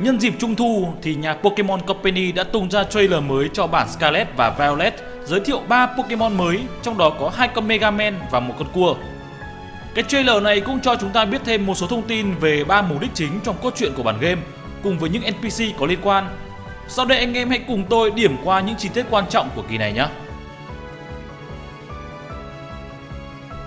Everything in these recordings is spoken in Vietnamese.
Nhân dịp Trung Thu thì nhà Pokemon Company đã tung ra trailer mới cho bản Scarlet và Violet giới thiệu 3 Pokemon mới, trong đó có hai con Mega Man và một con cua. Cái trailer này cũng cho chúng ta biết thêm một số thông tin về ba mục đích chính trong cốt truyện của bản game cùng với những NPC có liên quan. Sau đây anh em hãy cùng tôi điểm qua những chi tiết quan trọng của kỳ này nhé.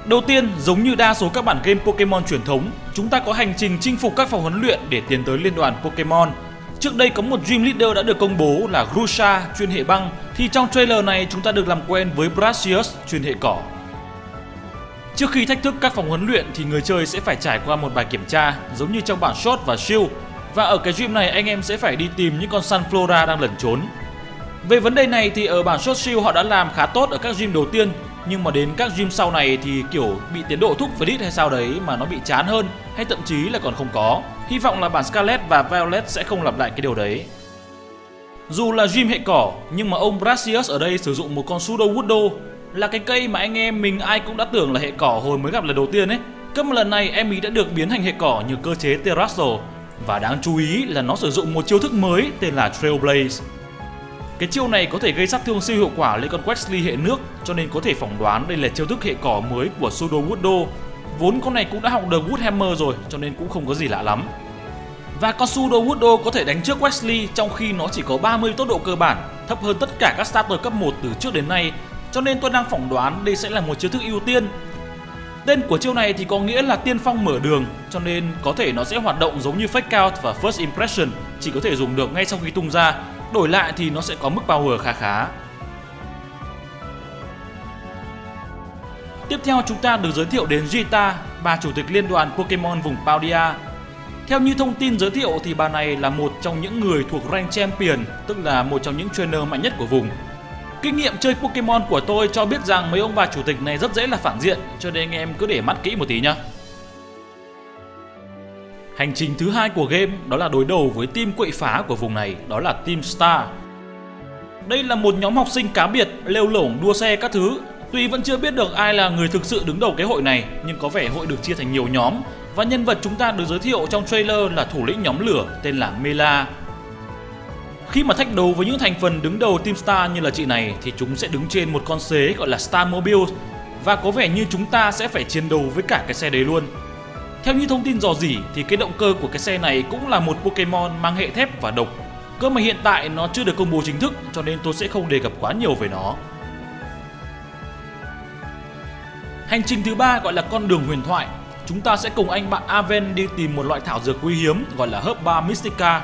Đầu tiên, giống như đa số các bản game Pokemon truyền thống, chúng ta có hành trình chinh phục các phòng huấn luyện để tiến tới liên đoàn Pokemon. Trước đây có một Dream Leader đã được công bố là Grusha chuyên hệ băng, thì trong trailer này chúng ta được làm quen với Brasius chuyên hệ cỏ. Trước khi thách thức các phòng huấn luyện thì người chơi sẽ phải trải qua một bài kiểm tra giống như trong bản Shot và Shield và ở cái Dream này anh em sẽ phải đi tìm những con Sunflora đang lẩn trốn. Về vấn đề này thì ở bản Shot Shield họ đã làm khá tốt ở các Dream đầu tiên nhưng mà đến các gym sau này thì, kiểu, bị tiến độ thúc với hay sao đấy mà nó bị chán hơn, hay thậm chí là còn không có. Hy vọng là bản Scarlet và Violet sẽ không lặp lại cái điều đấy. Dù là gym hệ cỏ, nhưng mà ông Brasius ở đây sử dụng một con Pseudo Woodo là cái cây mà anh em mình ai cũng đã tưởng là hệ cỏ hồi mới gặp lần đầu tiên ấy. Cấp một lần này em ý đã được biến thành hệ cỏ nhờ cơ chế Terrastal và đáng chú ý là nó sử dụng một chiêu thức mới tên là Trailblaze. Cái chiêu này có thể gây sát thương siêu hiệu quả lên con Wesley hệ nước cho nên có thể phỏng đoán đây là chiêu thức hệ cỏ mới của Sudo Woodo. Vốn con này cũng đã học được Woodhammer rồi cho nên cũng không có gì lạ lắm. Và con Sudo Woodo có thể đánh trước Wesley trong khi nó chỉ có 30 tốc độ cơ bản, thấp hơn tất cả các starter cấp 1 từ trước đến nay, cho nên tôi đang phỏng đoán đây sẽ là một chiêu thức ưu tiên. Tên của chiêu này thì có nghĩa là tiên phong mở đường, cho nên có thể nó sẽ hoạt động giống như Fake Out và First Impression, chỉ có thể dùng được ngay sau khi tung ra, đổi lại thì nó sẽ có mức power khá khá. Tiếp theo chúng ta được giới thiệu đến Gita, bà chủ tịch liên đoàn Pokemon vùng Paldia. Theo như thông tin giới thiệu thì bà này là một trong những người thuộc rank champion, tức là một trong những trainer mạnh nhất của vùng. Kinh nghiệm chơi Pokemon của tôi cho biết rằng mấy ông bà chủ tịch này rất dễ là phản diện, cho nên anh em cứ để mắt kỹ một tí nhá. Hành trình thứ hai của game đó là đối đầu với team quậy phá của vùng này, đó là Team Star. Đây là một nhóm học sinh cá biệt, lêu lổng đua xe các thứ. Tuy vẫn chưa biết được ai là người thực sự đứng đầu cái hội này, nhưng có vẻ hội được chia thành nhiều nhóm và nhân vật chúng ta được giới thiệu trong trailer là thủ lĩnh nhóm lửa tên là Mela. Khi mà thách đấu với những thành phần đứng đầu Team Star như là chị này thì chúng sẽ đứng trên một con xế gọi là Star Mobile và có vẻ như chúng ta sẽ phải chiến đấu với cả cái xe đấy luôn. Theo như thông tin dò dỉ, thì cái động cơ của cái xe này cũng là một Pokemon mang hệ thép và độc. Cơ mà hiện tại nó chưa được công bố chính thức, cho nên tôi sẽ không đề cập quá nhiều về nó. Hành trình thứ ba gọi là con đường huyền thoại. Chúng ta sẽ cùng anh bạn Aven đi tìm một loại thảo dược quý hiếm, gọi là Herba Mystica.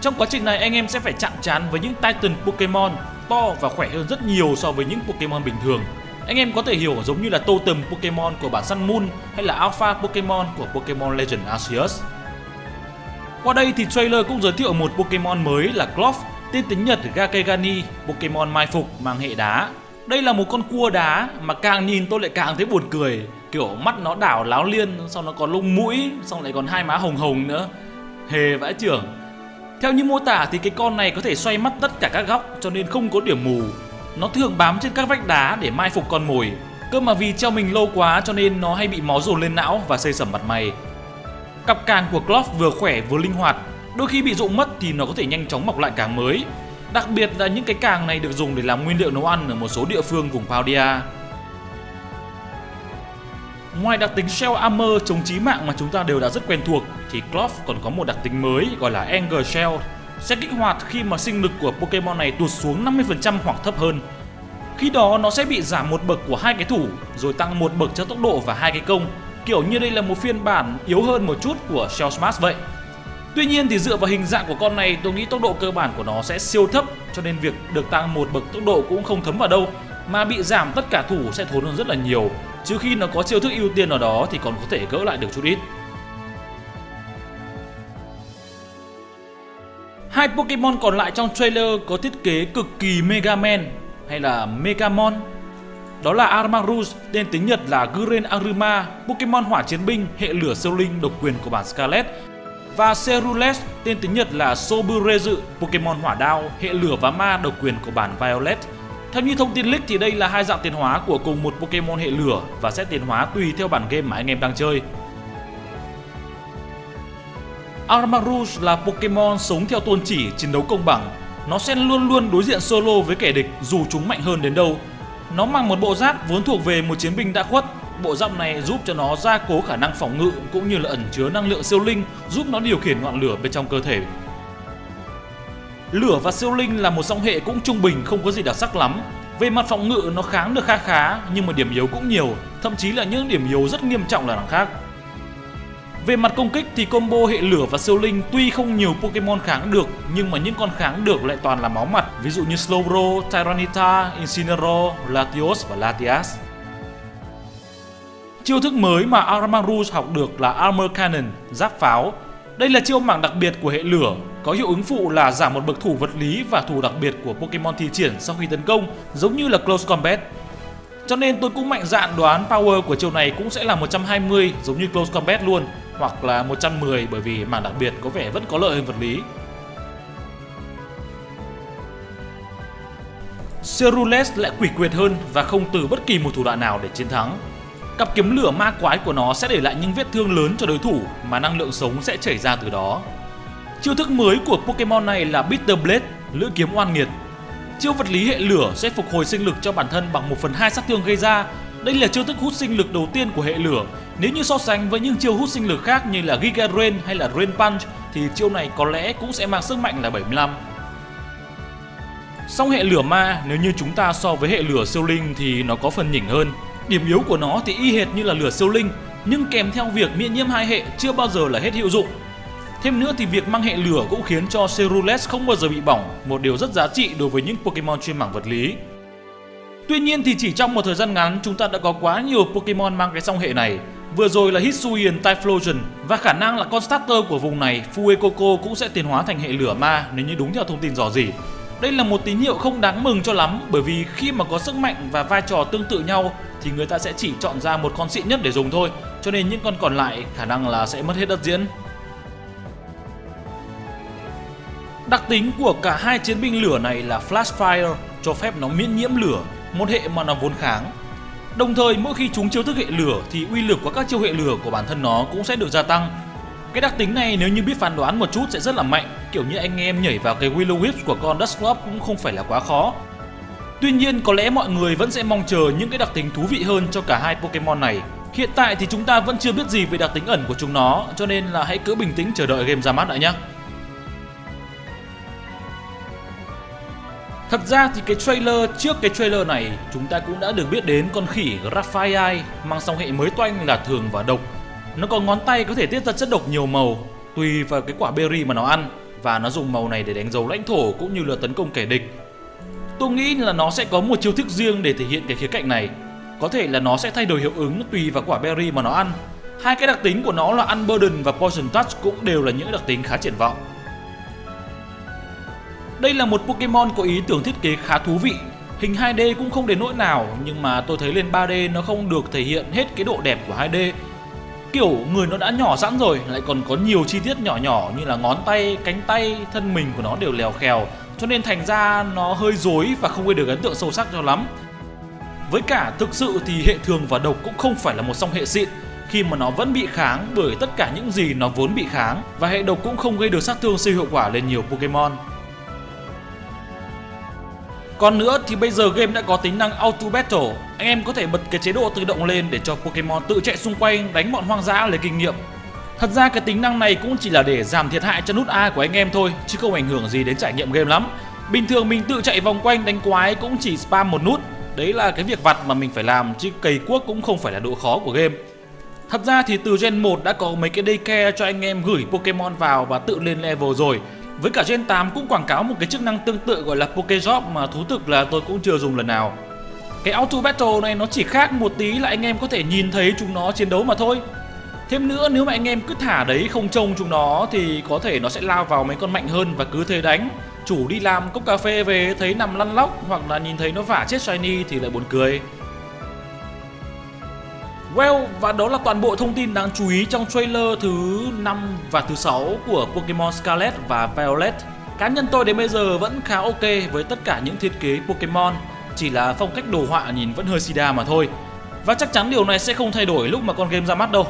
Trong quá trình này, anh em sẽ phải chạm trán với những Titan Pokemon to và khỏe hơn rất nhiều so với những Pokemon bình thường anh em có thể hiểu giống như là totem Pokemon của bản săn Moon hay là Alpha Pokemon của Pokemon Legend Arceus. Qua đây thì trailer cũng giới thiệu một Pokemon mới là Cloth, tên tiếng Nhật Gakegani, Pokemon mai phục mang hệ đá. Đây là một con cua đá mà càng nhìn tôi lại càng thấy buồn cười, kiểu mắt nó đảo láo liên, xong nó còn lông mũi, xong lại còn hai má hồng hồng nữa. Hề vãi trưởng. Theo như mô tả thì cái con này có thể xoay mắt tất cả các góc cho nên không có điểm mù, nó thường bám trên các vách đá để mai phục con mồi. Cơ mà vì treo mình lâu quá cho nên nó hay bị máu dồn lên não và xây sẩm mặt mày. Cặp càng của Clough vừa khỏe vừa linh hoạt, đôi khi bị rụng mất thì nó có thể nhanh chóng mọc lại càng mới. Đặc biệt là những cái càng này được dùng để làm nguyên liệu nấu ăn ở một số địa phương vùng Paldia. Ngoài đặc tính Shell Armor chống chí mạng mà chúng ta đều đã rất quen thuộc thì Cloth còn có một đặc tính mới gọi là Anger Shell sẽ kích hoạt khi mà sinh lực của Pokemon này tụt xuống 50% hoặc thấp hơn. Khi đó, nó sẽ bị giảm một bậc của hai cái thủ, rồi tăng một bậc cho tốc độ và hai cái công. Kiểu như đây là một phiên bản yếu hơn một chút của Shell Smash vậy. Tuy nhiên thì dựa vào hình dạng của con này, tôi nghĩ tốc độ cơ bản của nó sẽ siêu thấp, cho nên việc được tăng một bậc tốc độ cũng không thấm vào đâu, mà bị giảm tất cả thủ sẽ thốn hơn rất là nhiều. Chứ khi nó có chiêu thức ưu tiên ở đó thì còn có thể gỡ lại được chút ít. Hai Pokemon còn lại trong trailer có thiết kế cực kỳ Mega Man hay là Megamon. Đó là Armarus, tên tiếng Nhật là Guren Aruma, Pokemon hỏa chiến binh hệ lửa siêu linh độc quyền của bản Scarlet. Và Cerules, tên tiếng Nhật là Soburezu, Pokemon hỏa đao hệ lửa và ma độc quyền của bản Violet. Theo như thông tin leak thì đây là hai dạng tiến hóa của cùng một Pokemon hệ lửa và sẽ tiến hóa tùy theo bản game mà anh em đang chơi. Armarouge là Pokemon sống theo tôn chỉ chiến đấu công bằng. Nó sẽ luôn luôn đối diện solo với kẻ địch dù chúng mạnh hơn đến đâu. Nó mang một bộ giáp vốn thuộc về một chiến binh đã khuất. Bộ giáp này giúp cho nó gia cố khả năng phòng ngự cũng như là ẩn chứa năng lượng siêu linh giúp nó điều khiển ngọn lửa bên trong cơ thể. Lửa và siêu linh là một song hệ cũng trung bình không có gì đặc sắc lắm. Về mặt phòng ngự nó kháng được khá khá nhưng mà điểm yếu cũng nhiều, thậm chí là những điểm yếu rất nghiêm trọng là đằng khác. Về mặt công kích thì combo hệ lửa và siêu linh tuy không nhiều Pokemon kháng được nhưng mà những con kháng được lại toàn là máu mặt, ví dụ như Slowbro, Tyranitar, Incineroar, Latios và Latias. Chiêu thức mới mà Armarouge học được là Armor Cannon, giáp pháo. Đây là chiêu mảng đặc biệt của hệ lửa, có hiệu ứng phụ là giảm một bậc thủ vật lý và thủ đặc biệt của Pokemon thi triển sau khi tấn công, giống như là Close Combat. Cho nên tôi cũng mạnh dạn đoán power của chiêu này cũng sẽ là 120 giống như Close Combat luôn hoặc là 110 bởi vì mảng đặc biệt có vẻ vẫn có lợi hơn vật lý. Cerules lại quỷ quyệt hơn và không từ bất kỳ một thủ đoạn nào để chiến thắng. Cặp kiếm lửa ma quái của nó sẽ để lại những vết thương lớn cho đối thủ mà năng lượng sống sẽ chảy ra từ đó. Chiêu thức mới của Pokemon này là Bitter Blade, lưỡi kiếm oan nghiệt. Chiêu vật lý hệ lửa sẽ phục hồi sinh lực cho bản thân bằng 1 phần 2 sát thương gây ra. Đây là chiêu thức hút sinh lực đầu tiên của hệ lửa nếu như so sánh với những chiêu hút sinh lực khác như là Giga Rain hay là Rain Punch thì chiêu này có lẽ cũng sẽ mang sức mạnh là 75. Song hệ lửa ma nếu như chúng ta so với hệ lửa siêu linh thì nó có phần nhỉnh hơn. Điểm yếu của nó thì y hệt như là lửa siêu linh nhưng kèm theo việc miễn nhiễm hai hệ chưa bao giờ là hết hiệu dụng. Thêm nữa thì việc mang hệ lửa cũng khiến cho Cerulean không bao giờ bị bỏng, một điều rất giá trị đối với những Pokemon chuyên mảng vật lý. Tuy nhiên thì chỉ trong một thời gian ngắn chúng ta đã có quá nhiều Pokemon mang cái song hệ này Vừa rồi là Hisuian Typhlosion và khả năng là con starter của vùng này Fuecoco cũng sẽ tiến hóa thành hệ lửa ma nếu như đúng theo thông tin dò dỉ. Đây là một tín hiệu không đáng mừng cho lắm bởi vì khi mà có sức mạnh và vai trò tương tự nhau thì người ta sẽ chỉ chọn ra một con xịn nhất để dùng thôi cho nên những con còn lại khả năng là sẽ mất hết đất diễn. Đặc tính của cả hai chiến binh lửa này là Flash Fire cho phép nó miễn nhiễm lửa, một hệ mà nó vốn kháng Đồng thời mỗi khi chúng chiêu thức hệ lửa thì uy lực của các chiêu hệ lửa của bản thân nó cũng sẽ được gia tăng. Cái đặc tính này nếu như biết phán đoán một chút sẽ rất là mạnh, kiểu như anh em nhảy vào cái Willow Whip của con Dusclops cũng không phải là quá khó. Tuy nhiên có lẽ mọi người vẫn sẽ mong chờ những cái đặc tính thú vị hơn cho cả hai Pokemon này. Hiện tại thì chúng ta vẫn chưa biết gì về đặc tính ẩn của chúng nó, cho nên là hãy cứ bình tĩnh chờ đợi game ra mắt đã nhé. Thật ra thì cái trailer, trước cái trailer này, chúng ta cũng đã được biết đến con khỉ Raphael mang song hệ mới toanh là thường và độc. Nó có ngón tay có thể tiết ra chất độc nhiều màu, tùy vào cái quả berry mà nó ăn, và nó dùng màu này để đánh dấu lãnh thổ cũng như là tấn công kẻ địch. Tôi nghĩ là nó sẽ có một chiêu thức riêng để thể hiện cái khía cạnh này. Có thể là nó sẽ thay đổi hiệu ứng tùy vào quả berry mà nó ăn. Hai cái đặc tính của nó là Unburden và Poison Touch cũng đều là những đặc tính khá triển vọng. Đây là một Pokemon có ý tưởng thiết kế khá thú vị. Hình 2D cũng không đến nỗi nào Nhưng mà tôi thấy lên 3D nó không được thể hiện hết cái độ đẹp của 2D Kiểu người nó đã nhỏ sẵn rồi Lại còn có nhiều chi tiết nhỏ nhỏ như là ngón tay, cánh tay, thân mình của nó đều lèo khèo Cho nên thành ra nó hơi dối và không gây được ấn tượng sâu sắc cho lắm. Với cả thực sự thì hệ thường và độc cũng không phải là một song hệ xịn. Khi mà nó vẫn bị kháng bởi tất cả những gì nó vốn bị kháng và hệ độc cũng không gây được sát thương siêu hiệu quả lên nhiều Pokemon. Còn nữa thì bây giờ game đã có tính năng Auto Battle, anh em có thể bật cái chế độ tự động lên để cho Pokemon tự chạy xung quanh đánh bọn hoang dã lấy kinh nghiệm. Thật ra cái tính năng này cũng chỉ là để giảm thiệt hại cho nút A của anh em thôi, chứ không ảnh hưởng gì đến trải nghiệm game lắm. Bình thường mình tự chạy vòng quanh đánh quái cũng chỉ spam một nút, đấy là cái việc vặt mà mình phải làm chứ cày cuốc cũng không phải là độ khó của game. Thật ra thì từ Gen 1 đã có mấy cái daycare cho anh em gửi Pokemon vào và tự lên level rồi với cả Gen 8 cũng quảng cáo một cái chức năng tương tự gọi là Pokejop mà thú thực là tôi cũng chưa dùng lần nào. Cái Auto Battle này nó chỉ khác một tí là anh em có thể nhìn thấy chúng nó chiến đấu mà thôi. Thêm nữa, nếu mà anh em cứ thả đấy không trông chúng nó thì có thể nó sẽ lao vào mấy con mạnh hơn và cứ thế đánh. Chủ đi làm cốc cà phê về thấy nằm lăn lóc hoặc là nhìn thấy nó vả chết shiny thì lại buồn cười. Well, và đó là toàn bộ thông tin đáng chú ý trong trailer thứ 5 và thứ 6 của Pokemon Scarlet và Violet. Cá nhân tôi đến bây giờ vẫn khá ok với tất cả những thiết kế Pokemon, chỉ là phong cách đồ họa nhìn vẫn hơi sida mà thôi. Và chắc chắn điều này sẽ không thay đổi lúc mà con game ra mắt đâu.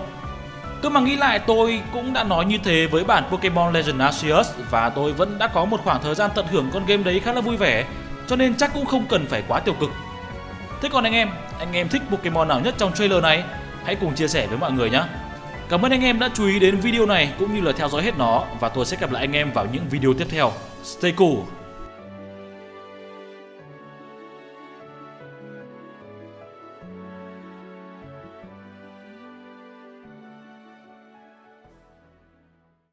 Cứ mà nghĩ lại tôi cũng đã nói như thế với bản Pokemon Legend Arceus và tôi vẫn đã có một khoảng thời gian tận hưởng con game đấy khá là vui vẻ cho nên chắc cũng không cần phải quá tiêu cực. Thế còn anh em, anh em thích Pokemon nào nhất trong trailer này? Hãy cùng chia sẻ với mọi người nhé. Cảm ơn anh em đã chú ý đến video này cũng như là theo dõi hết nó và tôi sẽ gặp lại anh em vào những video tiếp theo. Stay cool!